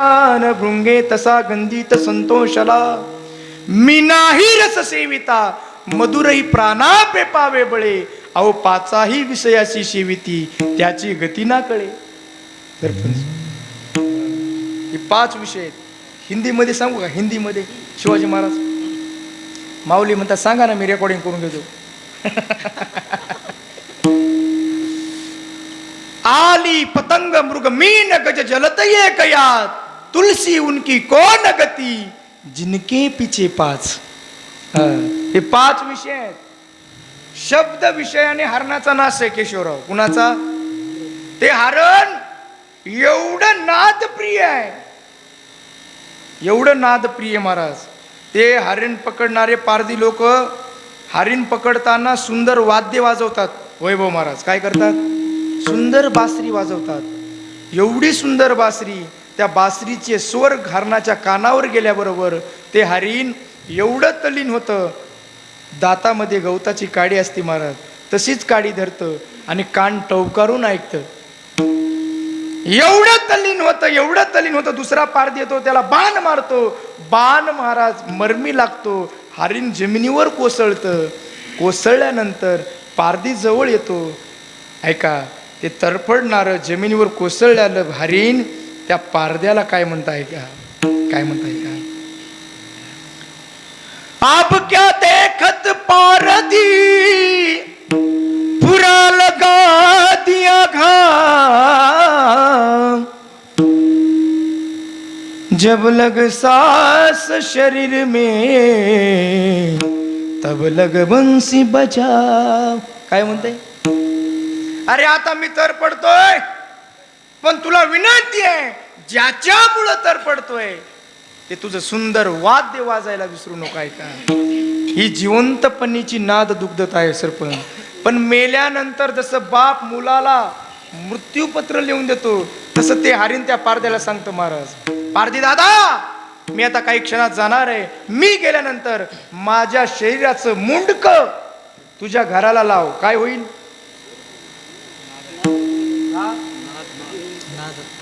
भृंगे तसा गंधित संतोषला. मी नाही रस सेविता मधुरही प्राणा पेपावे बळे. अहो पाचाही विषयाची सेविती त्याची गती ना कळे. हे पाच विषय आहेत. हिंदीमध्ये सांगू का? हिंदीमध्ये. शिवाजी महाराज माऊली म्हणतात सांगा ना मी रेकॉर्डिंग करून घेतो. आली पतंग मृग मीन गज जलत ये कयात. तुलसी उनकी कोण गती जिनके पिछे पाच हा, पाच विषय आहेत. शब्द विषयाने हरणाचा नाश आहे केशवराव. कुणाचा? ते हरण एवढं नाद प्रिय आहे. एवढं नाद प्रिय महाराज. ते हरिण पकडणारे पारधी लोक हरिण पकडताना सुंदर वाद्य वाजवतात. वैभव महाराज काय करतात? सुंदर बासरी वाजवतात. एवढी सुंदर बासरी. त्या बासरीचे स्वर हरणाच्या कानावर गेल्याबरोबर ते हरिण एवढं तलीन होतं. दातामध्ये गवताची काडी असते महाराज. तशीच काडी धरतं आणि कान टवकारून ऐकतं. एवढं तल्लीन होतं एवढं तलीन होतं. दुसरा पार देतो त्याला बाण मारतो. बाण महाराज मरमी लागतो. हरिण जमिनीवर कोसळतं. कोसळल्यानंतर पारदी जवळ येतो. ऐका ते तरफडणारं जमिनीवर कोसळल्यालं हरिण त्या पारद्याला काय म्हणता का? काय म्हणताय का? आप क्या देखत पारदी पूरा लगा दिया घा जब लग सांस शरीर में तब लग बंसी बजा। काय म्हणते अरे आता मी तर पडतोय। पण तुला विनंती आहे ज्याच्यामुळं तर पडतोय ते तुझं सुंदर वाद्य वाजायला विसरू नका ऐका ही जिवंतपणीची नाद दुग्धता आहे सरपंच. पण मेल्यानंतर जसं बाप मुलाला मृत्यूपत्र लिहून देतो तसं ते हरिण त्या पारद्याला सांगतो महाराज पारदी दादा मी आता काही क्षणात जाणार आहे. मी गेल्यानंतर माझ्या शरीराचं मुंडक तुझ्या घराला लाव. काय होईल?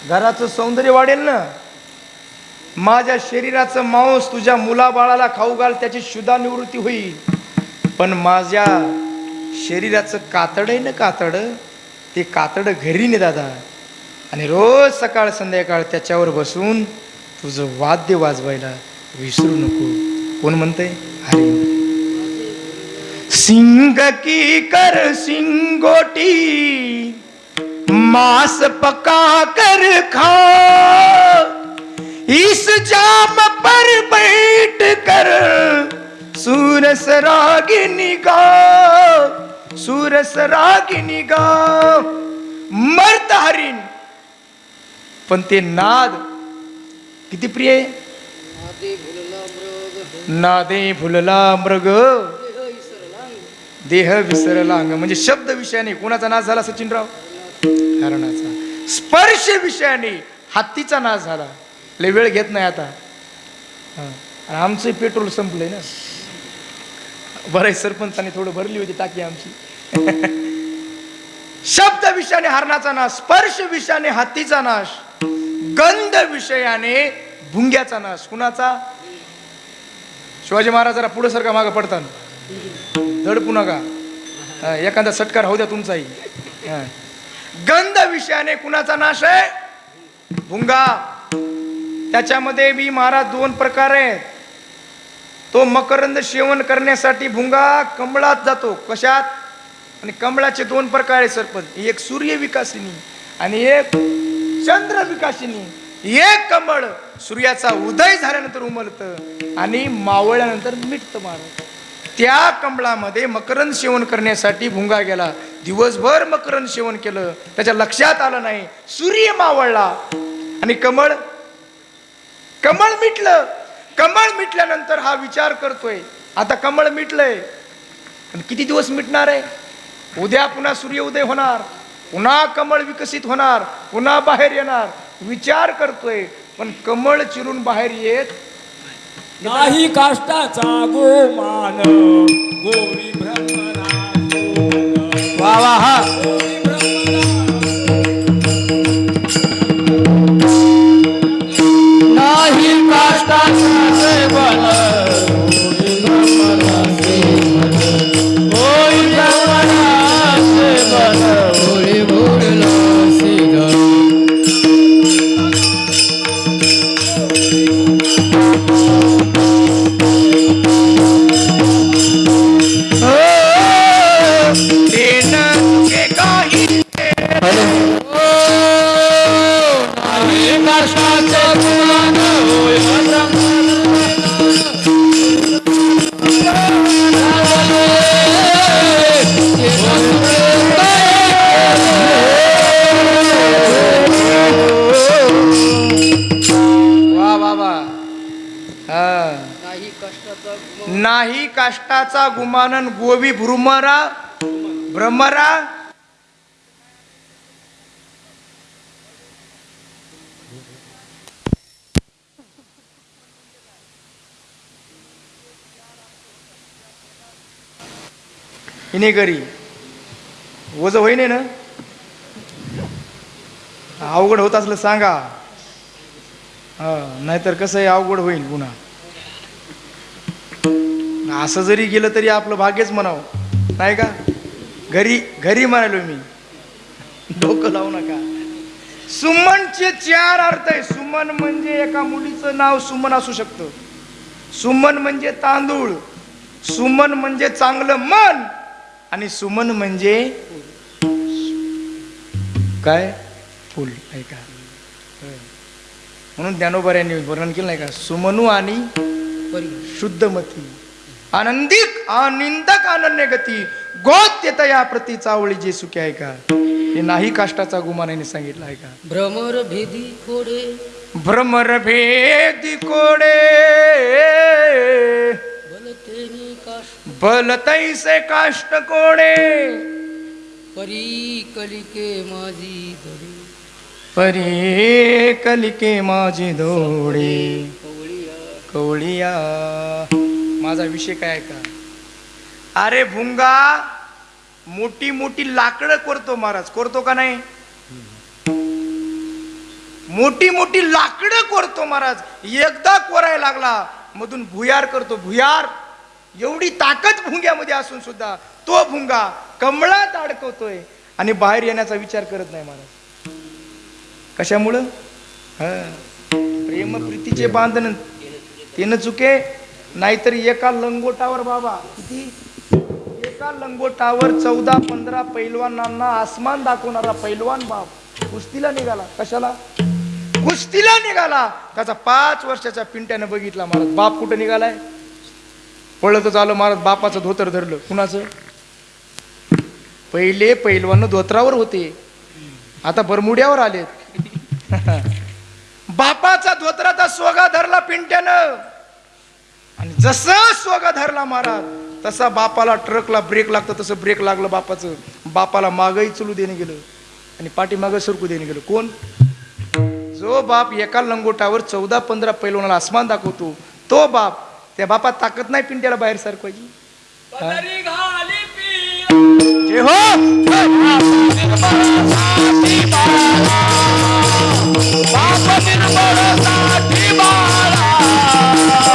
घराचं सौंदर्य वाढेल ना? माझ्या शरीराचं मांस तुझ्या मुलाबाळाला खाऊ घाल त्याची शुद्धा निवृत्ती होईल. पण माझ्या शरीराचं कातड आहे ना कातड? ते कातड घरी ने दादा. आणि रोज सकाळ संध्याकाळ त्याच्यावर बसून तुझं वाद्य वाजवायला विसरू नको. कोण म्हणतंय? हरे सिंग की कर सिंगोटी मांस पका कर खा इस जाम पर बैठ कर सूरस रागिनी गा सूरस रागिनी गा मर्त हरिण। पण ते नाद किती प्रिय आहे? नादे फुलला मृग। देह विसरला अंग. म्हणजे शब्द विषयाने कोणाचा नाद झाला सचिनराव? हरणाचा स्पर्श विषयाने हत्तीचा नाश झाला. लय वेळ घेत नाही आता. हा. आमचं पेट्रोल संपलंय ना. बरं सरपंचाने थोडं भरली होती टाकी आमची. शब्द विषयाने हरणाचा नाश स्पर्श विषयाने हत्तीचा नाश गंध विषयाने भुंग्याचा नाश. कुणाचा? शिवाजी महाराजाला पुढे सारखा मागं पडतात धडपू नका. एखादा सटकार होऊ द्या तुमचाही. हा. गंध विषयाने कुणाचा नाश आहे? भुंगा. त्याच्यामध्ये बी महाराज दोन प्रकार आहेत. तो मकरंद सेवन करण्यासाठी भुंगा कमळात जातो. कशात? आणि कमळाचे दोन प्रकार आहे सरपंच. एक सूर्य विकासिनी आणि एक चंद्र विकासिनी. एक कमळ सूर्याचा उदय झाल्यानंतर उमलतं आणि मावळल्यानंतर मिटतं मारत त्या कमळामध्ये मकरंद सेवन करण्यासाठी भुंगा गेला. दिवसभर मकरंद सेवन केलं. त्याच्या लक्षात आलं नाही. सूर्य मावळला. आणि कमळ कमळ मिटलं. कमळ मिटल्यानंतर हा विचार करतोय. आता कमळ मिटलंय. आणि किती दिवस मिटणार आहे? उद्या पुन्हा सूर्य उदय होणार. पुन्हा कमळ विकसित होणार. पुन्हा बाहेर येणार. विचार करतोय. पण कमळ चिरून बाहेर येत नाही काष्टाचा गोमान. गोरी ब्रह्मरा वा वा हा. काष्टाचा गुमानन गोवी भ्रुमरा भ्रमरा. हिने करी ओझ होईने ना? अवघड होत असलं सांगा. हा नाहीतर कसं आहे अवघड होईल पुन्हा असं जरी गेलं तरी आपलं भाग्यच म्हणावं. नाही का? घरी घरी म्हणालो मी. डोकं लावू नका. सुमनचे चार अर्थ आहे सुमन म्हणजे एका मुलीचं नाव सुमन असू शकतं. सुमन म्हणजे तांदूळ. सुमन म्हणजे चांगलं मन. आणि सुमन म्हणजे काय? फुल. ऐका म्हणून ज्ञानोबऱ्यांनी वर्णन केलं नाही का? सुमनू आणि शुद्धमती. आनंदिक आनंदक अनन्य गती गोत्यतया प्रति चावळी जे सुखे आहे का? हे नाही काष्टाचा गुमानाने सांगितलं आहे का? भ्रमर भेदी खोडे भ्रमर भेदी कोडे. बलतेनी काश बल तैसे काष्ट कोडे. परी कलिके माझी धडी. परी कलिके माझे धोडे. कवळिया. कवळिया. माझा विषय काय आहे का? अरे भुंगा मोठी मोठी लाकडं करतो महाराज. करतो का नाही? मोठी मोठी लाकडं करतो महाराज. एकदा कोरायला लागला मधून भुयार करतो. भुयार एवढी ताकद भुंग्यामध्ये असून सुद्धा तो भुंगा कमळात अडकवतोय आणि बाहेर येण्याचा विचार करत नाही महाराज. कशामुळं? हा. प्रेम. प्रीतीचे बांधन तिनं चुके नाहीतर एका लंगोटावर बाबा. किती? एका लंगोटावर चौदा पंधरा पैलवानांना आसमान दाखवणारा पैलवान बाप कुस्तीला निघाला. कशाला? कुस्तीला निघाला. त्याचा पाच वर्षाच्या पिंट्यानं बघितला महाराज बाप कुठं निघालाय? पळतच आलं महाराज बापाचं धोतर धरलं. कुणाचं? पहिले पैलवान धोत्रावर होते. आता बरमुड्यावर आलेत. बापाचा धोत्राचा सोगा धरला पिंट्यानं. आणि जसं सोगा धरला महाराज तसा बापाला ट्रकला ब्रेक लागतं तसं ब्रेक लागलं बापाचं. बापाला मागही चलू देणे गेलं आणि पाठीमागं सरकू देणे गेलं. कोण? जो बाप एका लंगोटावर चौदा पंधरा पैलवानाला आसमान दाखवतो तो बाप त्या बापात ताकद नाही पिंट्याला बाहेर जे हो!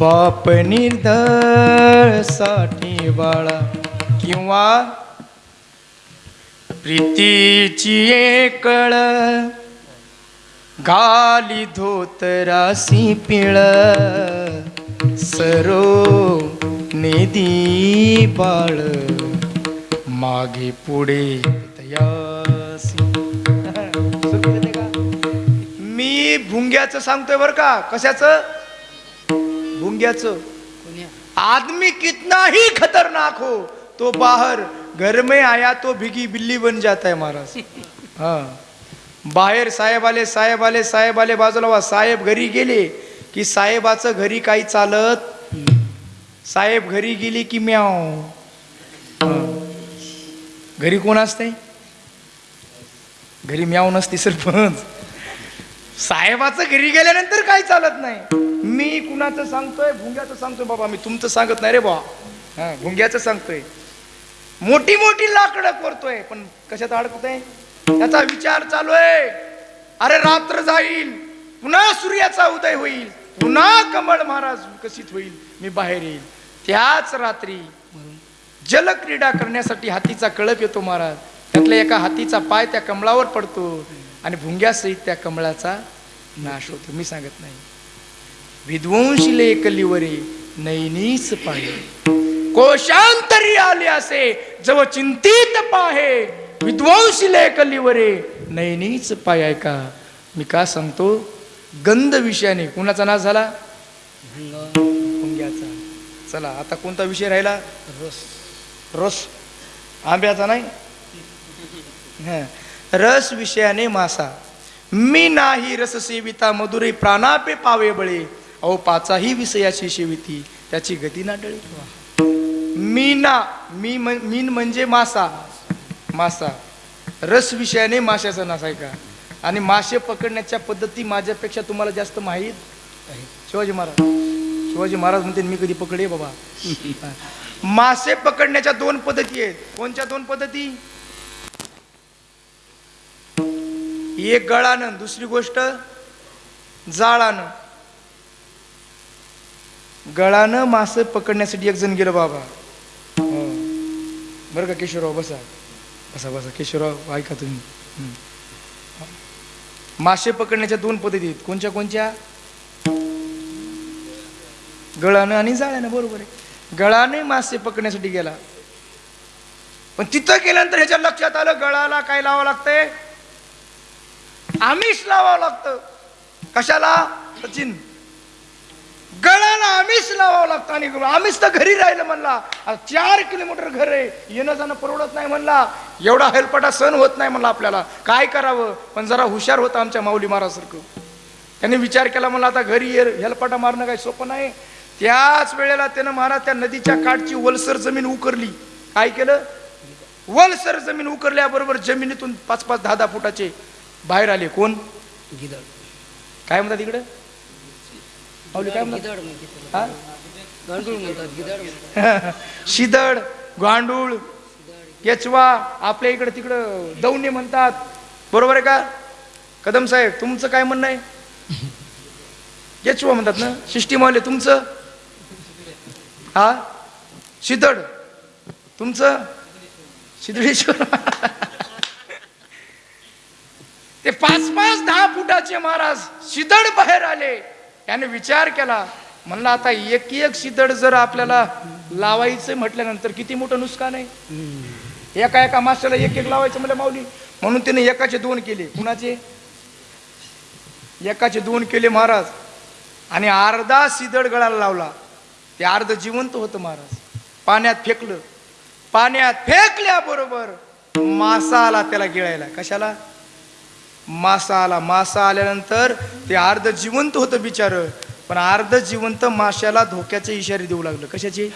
बाप निर्दळसाठी बाळा किंवा प्रीतीची एकळ गाली धोतरासी पिळ सरो नेदी बाळ मागे पुढे तयासी. मी भुंग्याचं सांगतोय बर का? कशाचं? कोण्या आदमी कितना ही खतरनाक हो तो बाहर घर में आया तो भिगी बिल्ली बन जाता है महाराज। हा। बाहेर साहेब आले साहेब आले साहेब आले बाजूला वा साहेब घरी गेले की साहेबाचं घरी काही चालत साहेब घरी गेली की म्याव. घरी कोण असते घरी म्याव नसते सरपंच. साहेबाचं घरी गेल्यानंतर काही चालत नाही? मी कुणाचं सांगतोय? भुंग्याचं सांगतोय बाबा मी तुमचं सांगत नाही रे बा हा भुंग्याचं सांगतोय. मोठी मोठी लाकडं करतोय पण कशात अडकतोय? त्याचा विचार चालू आहे. अरे रात्र जाईल पुन्हा सूर्याचा उदय होईल पुन्हा कमळ महाराज विकसित होईल मी बाहेर येईल. त्याच रात्री जलक्रीडा करण्यासाठी हातीचा कळप येतो महाराज. त्यातल्या एका हातीचा पाय त्या कमळावर पडतो. आणि भुंग्यासहित त्या कमळाचा नाश होतो. मी सांगत नाही. विध्वंशीले कलिवरे नैनीच पाहे. कोशांतरी आले असे जव चिंतित पाहे. विध्वंशीले कलिवरे नैनीच पाय ऐका मी का सांगतो? गंध विषयाने. कुणाचा नाश झाला? भुंग्याचा. चला आता कोणता विषय राहिला? रस. रस. आंब्याचा नाही? रस विषयाने मासा. मी नाही रस सेविता मधुरे प्राणापे पावे बळे. अहो पाचाही विषयाची सेविती त्याची गती ना डळे मीना मी मीन म्हणजे मासा. मासा. रस विषयाने माशाचा नास आहे का? आणि मासे पकडण्याच्या पद्धती माझ्यापेक्षा तुम्हाला जास्त माहीत आहे शिवाजी महाराज. शिवाजी महाराज म्हणते मी कधी पकडे बाबा. मासे पकडण्याच्या दोन पद्धती आहेत. कोणत्या दोन पद्धती? एक गळानं दुसरी गोष्ट जाळानं. गळानं मासे पकडण्यासाठी एक जण गेलं बाबा. हो. बरं का केशवराव बसा. बसा बसा. केशवराव ऐका तुम्ही. मासे पकडण्याच्या दोन पद्धती आहेत. कोणत्या कोणत्या गळानं आणि जाळ्यानं. बरोबर आहे. गळाने मासे पकडण्यासाठी गेला. पण तिथं गेल्यानंतर ह्याच्या लक्षात आलं गळाला काय लावावं लागतंय? आमिष लावावं लागतं. कशाला? सचिन. गळाला आमिष लावावं लागतं आणि आमिष तर घरी राहिलं म्हणला. चार किलोमीटर घर आहे. येणं जाणं परवडत नाही म्हणला. एवढा हेलपटा सण होत नाही म्हणला आपल्याला. काय करावं? पण जरा हुशार होतं आमच्या माऊली महाराजसारखं. त्यांनी विचार केला म्हणला आता घरी ये. हेलपाटा मारणं काही सोपं नाही. त्याच वेळेला त्यानं महाराज त्या नदीच्या काठची वलसर जमीन उकरली. काय केलं? वलसर जमीन उकरल्याबरोबर जमिनीतून पाच पाच दहा दहा फुटाचे बाहेर आले कोण? गिदड. काय म्हणतात इकडं? माऊली काय म्हणतात? शिदड गांडूळ केचवा आपल्या इकडं तिकडं दौणे म्हणतात. बरोबर आहे का? कदम साहेब तुमचं काय म्हणणं आहे? केचवा म्हणतात ना? शिष्टी मावले तुमचं? हा? शिदड. तुमचं? शिदळेश्वर ते पाच पाच दहा फुटाचे महाराज शिदड बाहेर आले. त्याने विचार केला म्हणला आता एक एक शिदड जर आपल्याला लावायचं म्हटल्यानंतर किती मोठं नुकसान आहे? एका एका मास्टरला एक एक लावायचं म्हणजे माऊली म्हणून त्याने एकाचे दोन केले. कुणाचे? एकाचे दोन केले महाराज. आणि अर्धा सिदड गळाला लावला. ते अर्ध जिवंत होतं महाराज. पाण्यात फेकलं. पाण्यात फेकल्याबरोबर मासा आला त्याला गिळायला. कशाला? मासा आला मासा आल्यानंतर ते अर्ध जिवंत होतं बिचार. पण अर्ध जिवंत माशाला धोक्याचे इशारे देऊ लागलं. कशाचे?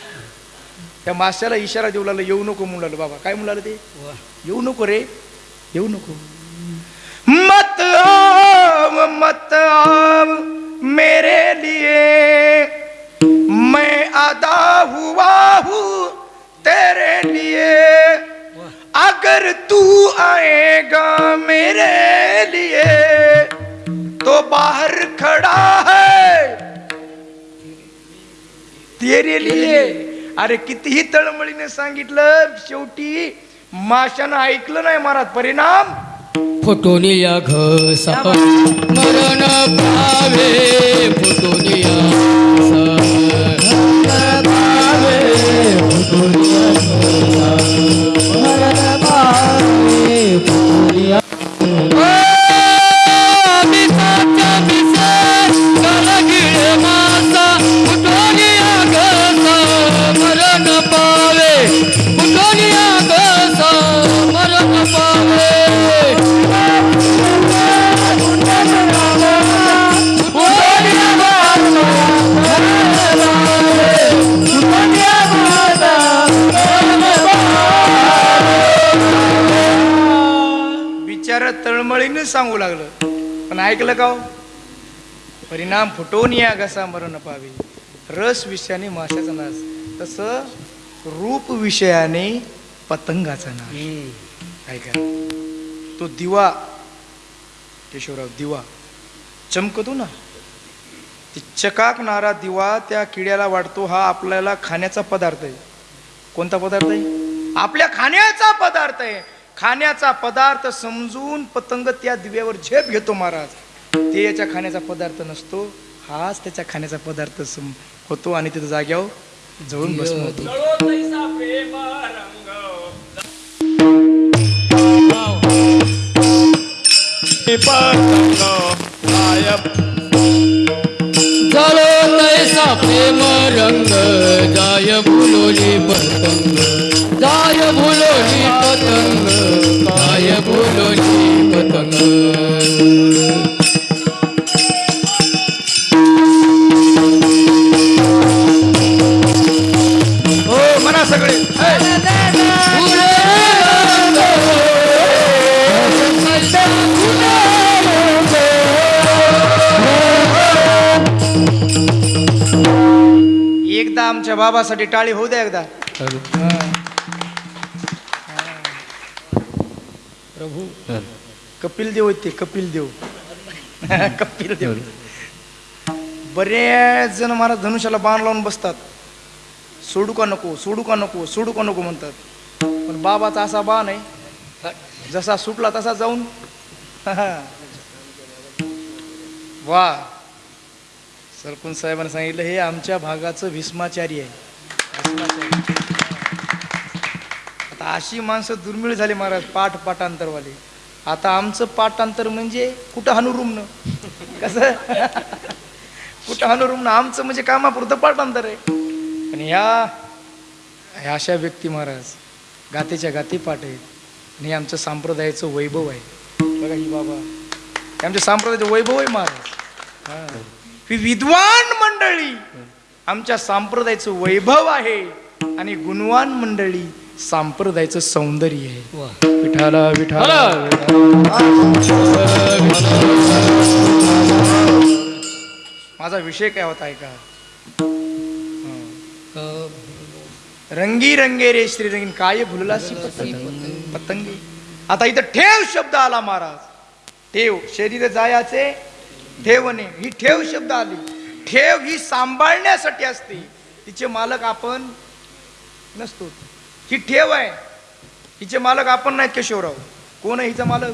त्या माशाला इशारा देऊ लागलं येऊ नको लागलं. बाबा काय म्हणू लागलं ते? येऊ नको रे. येऊ नको. मत आव मत आव मेरे लिए. मैं अदा हुआ हूँ तेरे लिए. अगर तू आएगा मेरे लिए तो बाहर खड़ा है। तेरे लिए। अरे कितीही तळमळीने सांगितलं शेवटी माशानं ऐकलं नाही महाराज परिणाम? फुटोनिया घसा मरण पावे फुटोनिया तळमळीने सांगू लागलं. पण ऐकलं का हो? परिणाम फुटवून या घसा मरण पावे. रस विषयाने माशाचा नाश. तसं रूप विषयाने पतंगाचा नाश. ऐका. तो दिवा केशवराव दिवा. चमकतो ना. ती चकाकणारा दिवा त्या किड्याला वाटतो हा आपल्याला खाण्याचा पदार्थ आहे. कोणता पदार्थ आहे? आपल्या खाण्याचा पदार्थ आहे. खाण्याचा पदार्थ समजून पतंग त्या दिव्यावर झेप घेतो महाराज. ते याच्या खाण्याचा पदार्थ नसतो हाच त्याच्या खाण्याचा पदार्थ सम होतो आणि तिथं जाग्यावर जळून बसतो. पतंग गायब झालो तैसा प्रेम रंग जाय भुलोली पतंग. पतंग काय भुलोली पतंग हो म्हणा सगळे एकदा आमच्या बाबासाठी टाळी होऊ द्या एकदा. प्रभू. कपिल देव ते कपिल देव. कपिल देव. बरेच जण महाराज धनुष्याला बाण लावून बसतात. सोडू का नको सोडू का नको सोडू का नको म्हणतात. पण बाबाचा असा बाण आहे. जसा सुटला तसा जाऊन. वा. सरपंच साहेबांनी सांगितलं हे आमच्या भागाचं भीष्माचारी आहे. अशी माणसं दुर्मिळ झाली महाराज पाठ पाठांतरवाले. आता आमचं पाठांतर म्हणजे कुठं हनुरुमनं कसं? कुठं हनुरुमनं आमचं म्हणजे कामापुरतं पाठांतर आहे. पण ह्या ह्या अशा व्यक्ती महाराज गातेच्या गाती पाठ आहेत. आणि आमचं संप्रदायाचं वैभव आहे. बघा ही बाबा. आमच्या संप्रदायाचं वैभव आहे महाराज. ही विद्वान मंडळी आमच्या संप्रदायाचं वैभव आहे. आणि गुणवान मंडळी संप्रदायाचं सौंदर्य आहे. विठाला विठाला माझा विषय काय होता ऐका. रंगी रंगे रे श्री रंगीन काय पतंग? पतंगी. आता इथं ठेव शब्द आला महाराज. ठेव. शरीर जायाचे ठेवणे. ही ठेव शब्द आली. ठेव ही सांभाळण्यासाठी असते. तिचे मालक आपण नसतो. ही ठेव आहे. हिचे मालक आपण नाहीत केशवराव. कोण आहे हिचा मालक?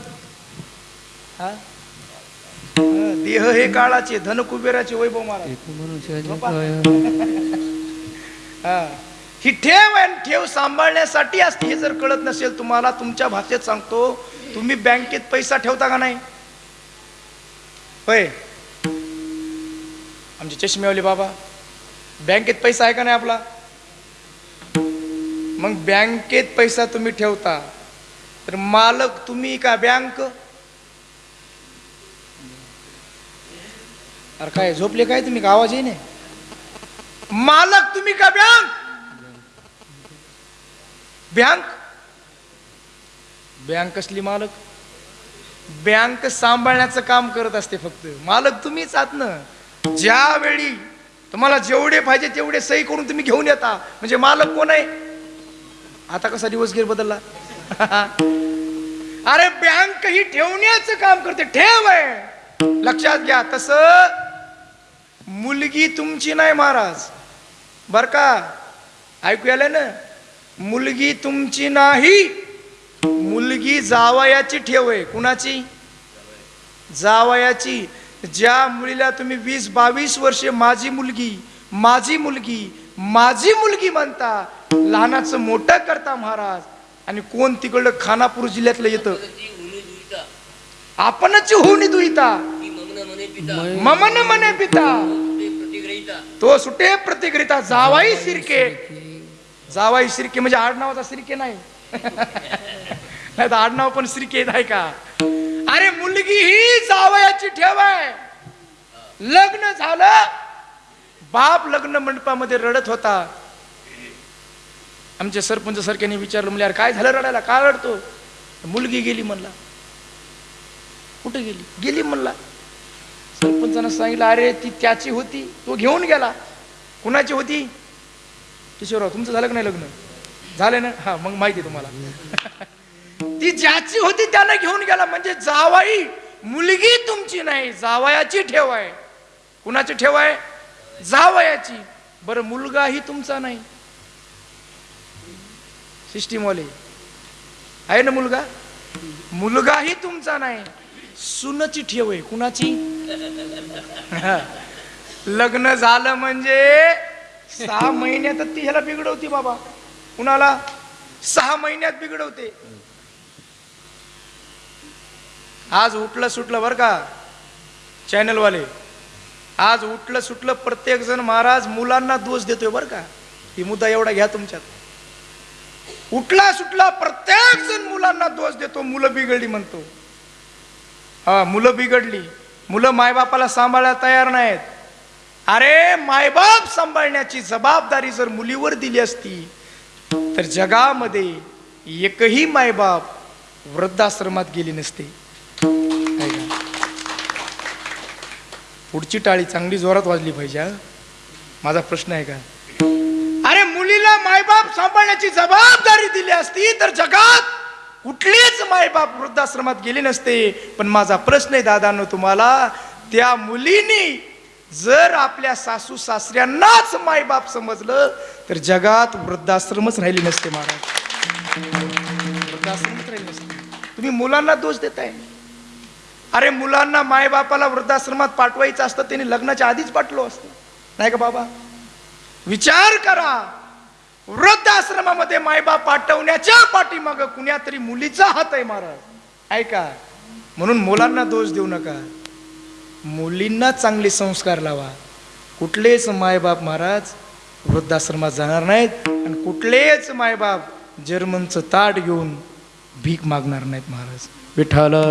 हा? देह हे काळाचे धन कुबेराचे वैभव महाराज हा. ही ठेव आहे ठेव सांभाळण्यासाठी असते. हे जर कळत नसेल तुम्हाला तुमच्या भाषेत सांगतो तुम्ही बँकेत पैसा ठेवता का नाही? होय. आमचे चष्मेवाले बाबा बँकेत पैसा आहे का नाही आपला? मग बँकेत पैसा तुम्ही ठेवता तर मालक तुम्ही का बँक? अरे काय झोपले काय तुम्ही? का आवाज नाही मालक तुम्ही का बँक? बँक? बँक कसली मालक? बँक सांभाळण्याचं काम करत असते फक्त. मालक तुम्हीच आहात ना. ज्यावेळी तुम्हाला जेवढे पाहिजे तेवढे सही करून तुम्ही घेऊन येता. म्हणजे मालक कोण आहे? आता कसा दिवस गेर बदलला? अरे बँक ही ठेवण्याचं काम करते. ठेव आहे लक्षात घ्या तस मुलगी तुमची नाही महाराज. बर का? ऐकू आलं ना? मुलगी तुमची नाही. मुलगी जावयाची ठेव आहे कुणाची? जावयाची. ज्या मुलीला तुम्ही वीस बावीस वर्षे माझी मुलगी माझी मुलगी माझी मुलगी म्हणता लहानाचं मोठं करता महाराज. आणि कोण तिकडलं खानापूर जिल्ह्यातलं येतं? आपणच होऊन दुईता. ममन मने पिता. तो सुटे प्रतिग्रिता जावाई शिरके जावाई शिरके म्हणजे आडनावाचा सिरके नाही. नाही तर आडनाव पण सिरके आहे का? अरे मुलगी ही जावयाची ठेव आहे. लग्न झालं. बाप लग्न मंडपामध्ये रडत होता. आमच्या सरपंच सरक्याने विचारलं म्हणजे अरे काय झालं रडायला? का रडतो? मुलगी गेली म्हणला. कुठे गेली? गेली म्हणला. सरपंचानं सांगितलं अरे ती त्याची होती. तो घेऊन गेला. कुणाची होती? किशोरराव तुमचं झालं का नाही लग्न? झालं ना. हा मग माहिती आहे तुम्हाला. ती ज्याची होती त्यानं घेऊन गेला. म्हणजे जावाई मुलगी तुमची नाही. जावयाची ठेव आहे. कुणाची ठेव आहे? जावयाची. बरं मुलगाही तुमचा नाही. सिस्टीमवाले. आहे ना मुलगा? मुलगाही तुमचा नाही. सुनची ठेव आहे कुणाची? हा. लग्न झालं म्हणजे सहा महिन्यात ती ह्याला बिघडवती बाबा. कुणाला? सहा महिन्यात बिघडवते. आज उठलं सुटलं बरं का? चॅनलवाले. आज उठलं सुटलं प्रत्येक जण महाराज मुलांना दोष देतोय बरं का? ही मुद्दा एवढा घ्या तुमच्यात. उठला सुटला प्रत्येक जण मुलांना दोष देतो. मुलं बिघडली म्हणतो. हा मुलं बिघडली. मुलं मायबापाला सांभाळायला तयार नाहीत. अरे मायबाप सांभाळण्याची जबाबदारी जर मुलीवर दिली असती तर जगामध्ये एकही मायबाप वृद्धाश्रमात गेली नसते. पुढची टाळी चांगली जोरात वाजली पाहिजे माझा प्रश्न आहे का? सांभाळण्याची जबाबदारी दिली असती तर जगात कुठलीच मायबाप वृद्धाश्रमात गेले नसते. पण माझा प्रश्न आहे दादानं तुम्हाला त्या मुलीनी जर आपल्या सासू सासऱ्यांनाच मायबाप समजलं तर जगात वृद्धाश्रमच राहिले नसते महाराज. वृद्धाश्रमच राहिले नसते. तुम्ही मुलांना दोष देताय. अरे मुलांना मायबापाला वृद्धाश्रमात पाठवायचं असतं त्यांनी लग्नाच्या आधीच पाठलो असतं. नाही का बाबा? विचार करा. वृद्धाश्रमामध्ये मायबाप पाठवण्याच्या पाठीमाग कुण्या तरी मुलीचा हात आहे महाराज ऐका म्हणून मुलांना दोष देऊ नका. मुलींना चांगले संस्कार लावा. कुठलेच मायबाप महाराज वृद्धाश्रमात जाणार नाहीत आणि कुठलेच मायबाप जर्मनचं ताट घेऊन भीक मागणार नाहीत महाराज. विठाल हो,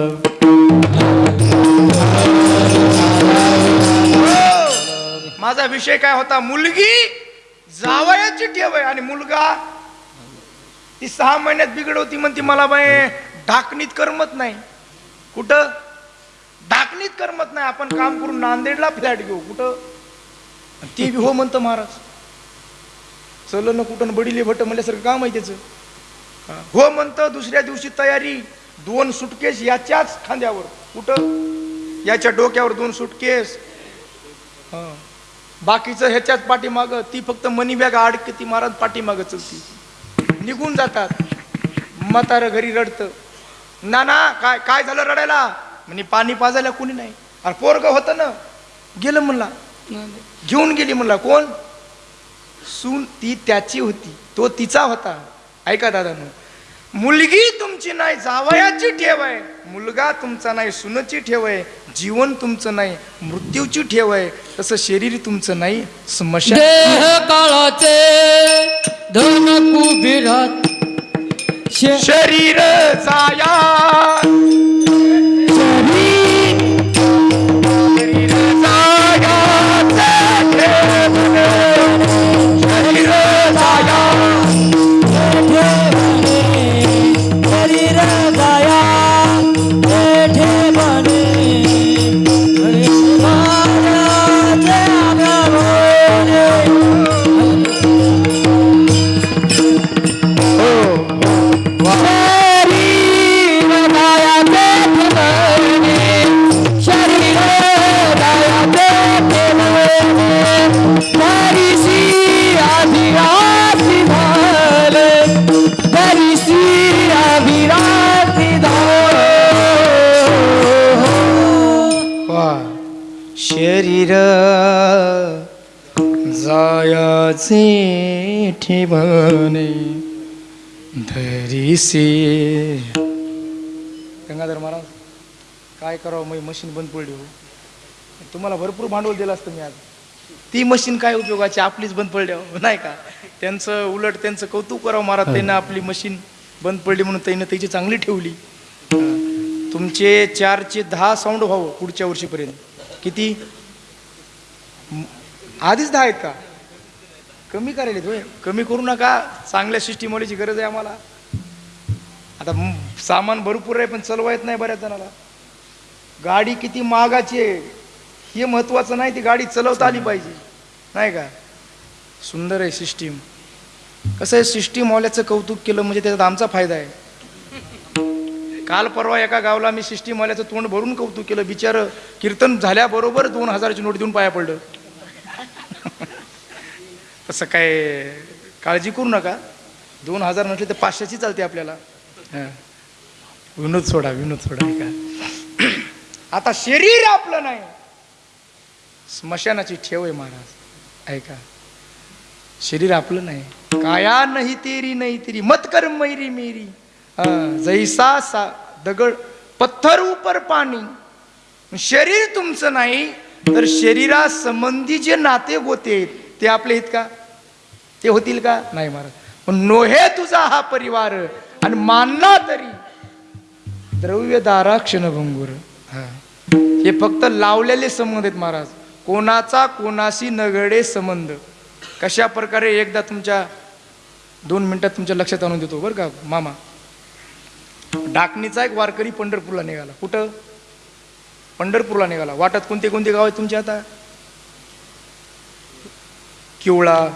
माझा विषय काय होता? मुलगी जावयाची ठेव आहे. आणि मुलगा ती सहा महिन्यात बिघडवती म्हणती मला बाय ढाकणीत करमत नाही. कुठं? ढाकणीत करमत नाही. आपण काम करून नांदेडला फ्लॅट घेऊ. कुठं? ती बी हो म्हणतं महाराज. चल ना कुठं? बडिले भट म्हणल्यासारखं काम आहे त्याचं. हो म्हणतं दुसऱ्या दिवशी तयारी दोन सुटकेस याच्याच खांद्यावर. कुठं? याच्या डोक्यावर दोन सुटकेस. हा. बाकीचं ह्याच्याच पाठीमाग ती फक्त मनी बॅग आडके ती महाराज पाठीमाग चलती. निघून जातात. म्हातारं घरी रडतं. ना ना काय काय झालं रडायला? म्हणे पाणी पाजायला कोणी नाही. अरे पोरग होतं ना. गेलं म्हणला. घेऊन गेली म्हणला. कोण? सून ती त्याची होती. तो तिचा होता. ऐका दादानं मुलगी तुमची नाही जावयाची ठेव आहे. मुलगा तुमचा नाही सुनची ठेव आहे. जीवन तुमचं नाही मृत्यूची ठेव आहे. तसं शरीर तुमचं नाही स्मशान देह काळाचे धन शरीर जाया धरीसे गंगाधर महाराज काय करावं? मी मशीन बंद पडली हो. तुम्हाला भरपूर भांडवल दिलं असतं मी आज. ती मशीन काय उपयोगाची? आपलीच बंद पडली हो नाही का? त्यांचं उलट त्यांचं कौतुक करावं महाराज त्यांना आपली मशीन बंद पडली म्हणून त्यानं त्याची चांगली ठेवली. तुमचे चारचे दहा साऊंड व्हावं पुढच्या वर्षीपर्यंत. किती? आधीच दहा आहेत का? कमी करायला होय. कमी करू नका. चांगल्या सिस्टीमवालीची गरज आहे आम्हाला. आता सामान भरपूर आहे पण चलवा येत नाही बऱ्याच जणाला. गाडी किती महागाची आहे हे महत्वाचं नाही ती गाडी चालवता आली पाहिजे. नाही का? सुंदर आहे सिस्टीम. कसं आहे सिस्टीम वाल्याचं कौतुक केलं म्हणजे त्याच्यात आमचा फायदा आहे. काल परवा एका गावला मी सिस्टीम वाल्याचं तोंड भरून कौतुक केलं. बिचार कीर्तन झाल्याबरोबर दोन हजाराची नोट देऊन पाया पडलं. तसं काय काळजी करू नका. दोन हजार म्हटले तर पाचशेची चालते आपल्याला. विनोद सोडा विनोद सोडा ऐका. आता शरीर आपलं नाही. स्मशानाची ठेव आहे महाराज. ऐका. शरीर आपलं नाही. काया नाही तेरी नाही तेरी. मत कर मैरी. मेरी जैसा सा दगड पत्थर उपर पाणी. शरीर तुमचं नाही तर शरीरा संबंधी जे नाते गोते ते आपले आहेत का? ते होतील का? नाही महाराज. पण नोहे तुझा हा परिवार आणि मानला तरी. द्रव्य दारा क्षणभंगूर हा. हे फक्त लावलेले संबंध आहेत महाराज. कोणाचा कोणाशी नगडे संबंध. कशा प्रकारे एकदा तुमच्या दोन मिनिटात तुमच्या लक्षात आणून देतो बरं का मामा. डाकणीचा एक वारकरी पंढरपूरला निघाला. कुठं? पंढरपूरला निघाला. वाटात कोणते कोणते गाव आहेत तुमचे आता? किवळा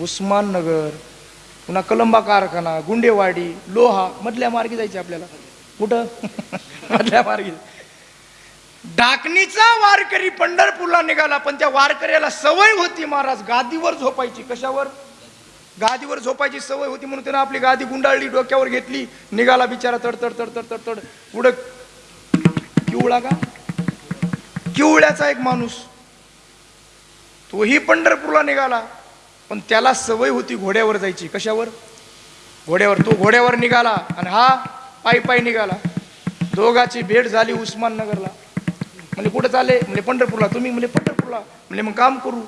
उस्माननगर पुन्हा कलंबा कारखाना गुंडेवाडी लोहा मधल्या मार्गी जायचे आपल्याला. कुठं? मधल्या मार्गी. डाकणीचा वारकरी पंढरपूरला निघाला पण त्या वारकऱ्याला सवय होती महाराज गादीवर झोपायची. कशावर? गादीवर झोपायची सवय होती म्हणून त्यानं आपली गादी गुंडाळली डोक्यावर घेतली. निघाला बिचारा तड तड तड तड तड तड. पुढं किवळा का? किवळ्याचा एक माणूस. तोही पंढरपूरला निघाला. पण त्याला सवय होती घोड्यावर जायची. कशावर? घोड्यावर. तो घोड्यावर निघाला आणि हा पायी पायी निघाला. दोघाची भेट झाली उस्माननगरला म्हणजे कुठं चाले म्हणजे पंढरपूरला. तुम्ही? म्हणजे पंढरपूरला. म्हणजे मग काम करू.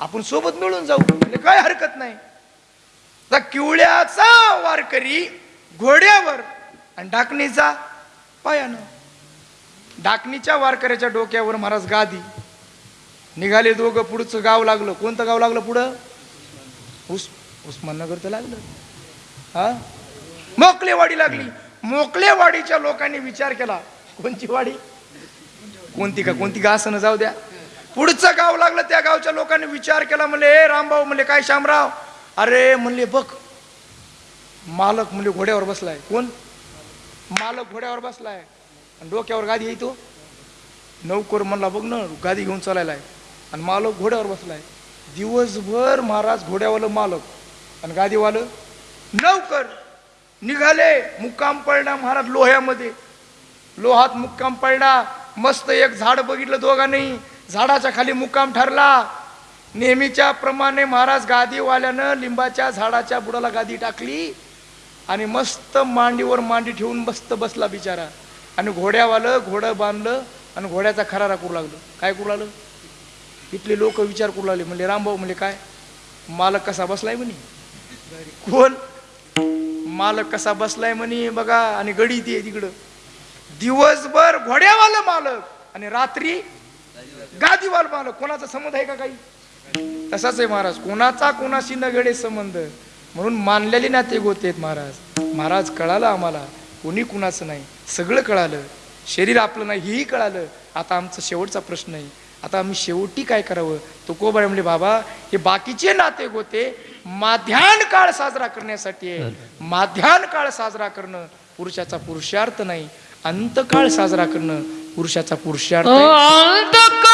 आपण सोबत मिळून जाऊ. म्हणजे काय हरकत नाही. त्या किवळ्याचा वारकरी घोड्यावर आणि डाकणीचा पायानं. डाकणीच्या वारकऱ्याच्या डोक्यावर महाराज गादी. निघाले दोघं पुढचं गाव लागलं. कोणतं गाव लागलं पुढं? उस उस्माननगर तर लागलं. हा? मोकलेवाडी लागली. मोकलेवाडीच्या लोकांनी विचार केला. कोणती वाडी? कोणती का कोणती का असं जाऊ द्या. पुढचं गाव लागलं त्या गावच्या लोकांनी विचार केला. म्हणले ए रामभाऊ म्हणले काय शामराव? अरे म्हणले बघ मालक म्हणले घोड्यावर बसलाय. कोण? मालक घोड्यावर बसलाय. आणि डोक्यावर गादी येतो नौकर म्हणला बघ ना गादी घेऊन चालायला आहे आणि मालक घोड्यावर बसलाय. दिवसभर महाराज घोड्यावालं मालक आणि गादीवालं नौकर निघाले मुक्काम पडला महाराज लोह्यामध्ये. लोहात मुक्काम पडला मस्त एक झाड बघितलं दोघांनी झाडाच्या खाली मुक्काम ठरला. नेहमीच्या प्रमाणे महाराज गादीवाल्यानं लिंबाच्या झाडाच्या बुडाला गादी टाकली आणि मस्त मांडीवर मांडी ठेवून मस्त बसला बिचारा. आणि घोड्यावालं घोडं बांधलं आणि घोड्याचा खरारा करू लागलं. काय करू लागलं? इथले लोक विचार करू लागले. म्हणले रामभाऊ म्हणले काय? मालक कसा बसलाय म्हणे? कोण? मालक कसा बसलाय म्हणे बघा आणि गडी ते तिकडं. दिवसभर घोड्यावालं मालक आणि रात्री गादीवाल मालक. कोणाचा संबंध आहे का काही? तसाच आहे महाराज. कोणाचा कोणाशी न गडे संबंध. म्हणून मानलेले नाते गोते आहेत महाराज. महाराज कळालं आम्हाला. कोणी कुणाचं नाही. सगळं कळालं. शरीर आपलं नाही हेही कळालं. आता आमचा शेवटचा प्रश्न आहे. आता आम्ही शेवटी काय करावं? तुकोबाई म्हणले बाबा हे बाकीचे नाते गोते माध्यान काळ साजरा करण्यासाठी आहे. माध्यान काळ साजरा करणं पुरुषाचा पुरुषार्थ नाही. अंतकाळ साजरा करणं पुरुषाचा पुरुषार्थ अंतकाळी